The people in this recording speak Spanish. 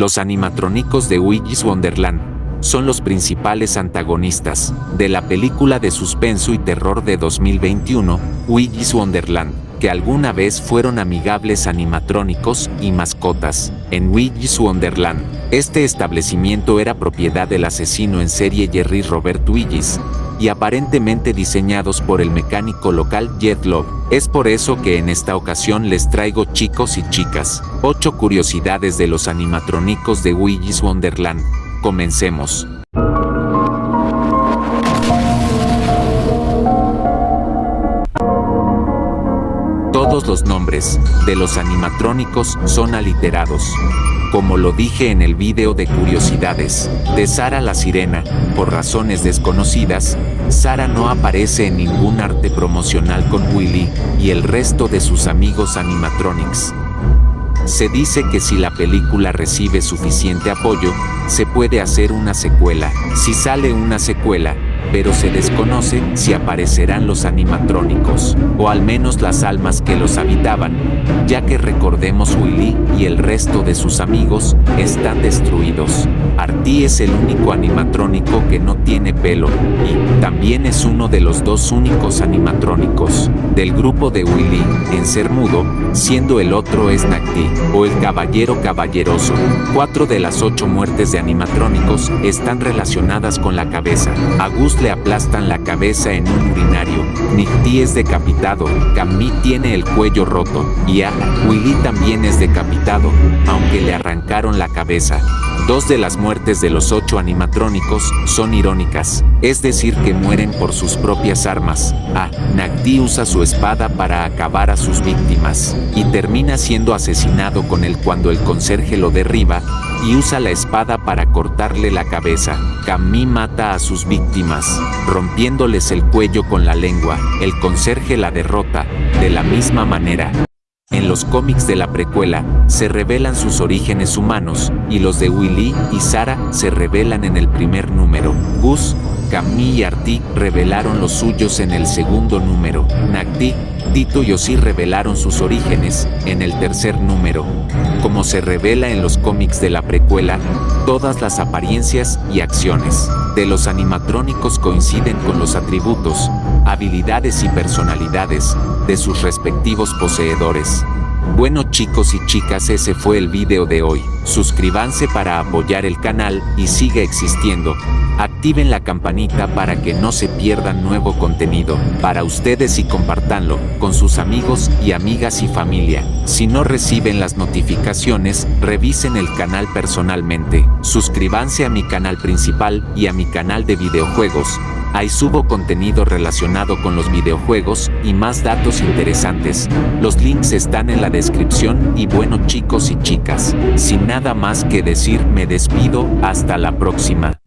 Los animatrónicos de Willy's Wonderland son los principales antagonistas de la película de suspenso y terror de 2021, Willy's Wonderland, que alguna vez fueron amigables animatrónicos y mascotas. En Willy's Wonderland, este establecimiento era propiedad del asesino en serie Jerry Robert Willis, y aparentemente diseñados por el mecánico local Jet Love. Es por eso que en esta ocasión les traigo chicos y chicas, 8 curiosidades de los animatrónicos de Willy's Wonderland. Comencemos. Todos los nombres de los animatrónicos son aliterados. Como lo dije en el video de curiosidades de Sara la Sirena, por razones desconocidas, Sara no aparece en ningún arte promocional con Willy y el resto de sus amigos animatronics. Se dice que si la película recibe suficiente apoyo, se puede hacer una secuela. Si sale una secuela, pero se desconoce si aparecerán los animatrónicos, o al menos las almas que los habitaban, ya que recordemos Willy y el resto de sus amigos están destruidos. Artie es el único animatrónico que no tiene pelo, y también es uno de los dos únicos animatrónicos del grupo de Willy en ser mudo, siendo el otro es o el caballero caballeroso. Cuatro de las ocho muertes de animatrónicos están relacionadas con la cabeza. Le aplastan la cabeza en un urinario. Nicti es decapitado, Camille tiene el cuello roto, y a Willy también es decapitado, aunque le arrancaron la cabeza. Dos de las muertes de los ocho animatrónicos son irónicas, es decir que mueren por sus propias armas. A. Nagdi usa su espada para acabar a sus víctimas, y termina siendo asesinado con él cuando el conserje lo derriba, y usa la espada para cortarle la cabeza. Camille mata a sus víctimas, rompiéndoles el cuello con la lengua, el conserje la derrota, de la misma manera. En los cómics de la precuela, se revelan sus orígenes humanos, y los de Willy y Sara se revelan en el primer número. Gus, Camille y Artie revelaron los suyos en el segundo número. Nagdi, Tito y Osi revelaron sus orígenes en el tercer número. Como se revela en los cómics de la precuela, todas las apariencias y acciones de los animatrónicos coinciden con los atributos, habilidades y personalidades de sus respectivos poseedores. Bueno chicos y chicas ese fue el video de hoy. Suscríbanse para apoyar el canal y siga existiendo. Activen la campanita para que no se pierdan nuevo contenido para ustedes y compartanlo con sus amigos y amigas y familia. Si no reciben las notificaciones, revisen el canal personalmente. Suscríbanse a mi canal principal y a mi canal de videojuegos Ahí subo contenido relacionado con los videojuegos y más datos interesantes. Los links están en la descripción y bueno chicos y chicas, sin nada más que decir me despido, hasta la próxima.